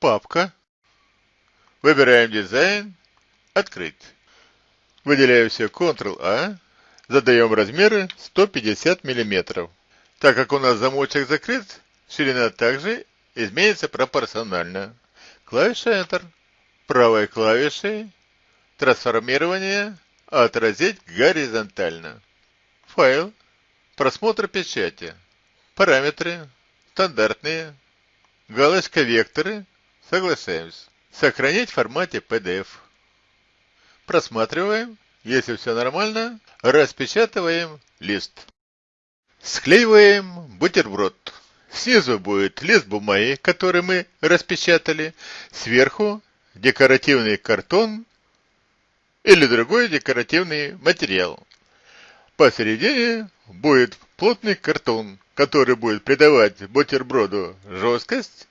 папка. Выбираем дизайн, открыть. Выделяем все Ctrl-A, задаем размеры 150 мм. Так как у нас замочек закрыт, ширина также изменится пропорционально. Клавиша Enter. Правой клавишей трансформирование отразить горизонтально. Файл. Просмотр печати. Параметры. Стандартные. Галочка векторы. Соглашаемся. Сохранить в формате PDF. Просматриваем. Если все нормально, распечатываем лист. Склеиваем бутерброд. Снизу будет лист бумаги, который мы распечатали. Сверху декоративный картон или другой декоративный материал. Посередине будет плотный картон, который будет придавать бутерброду жесткость.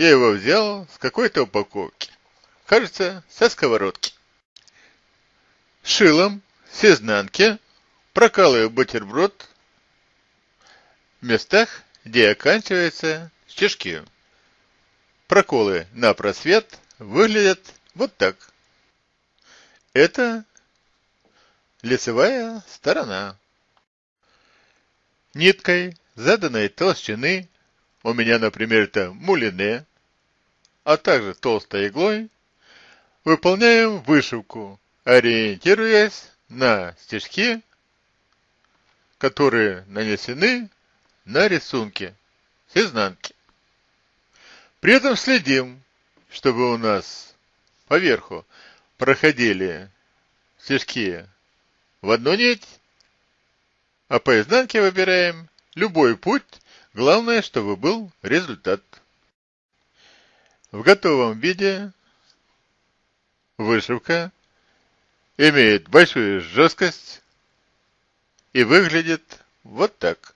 Я его взял с какой-то упаковки. Кажется, со сковородки. Шилом с изнанки прокалываю бутерброд в местах, где оканчиваются стежки. Проколы на просвет выглядят вот так. Это лицевая сторона. Ниткой заданной толщины, у меня, например, это мулине, а также толстой иглой, выполняем вышивку, ориентируясь на стежки, которые нанесены на рисунке с изнанки. При этом следим, чтобы у нас поверху проходили стежки в одну нить, а по изнанке выбираем любой путь, главное, чтобы был результат. В готовом виде вышивка имеет большую жесткость и выглядит вот так.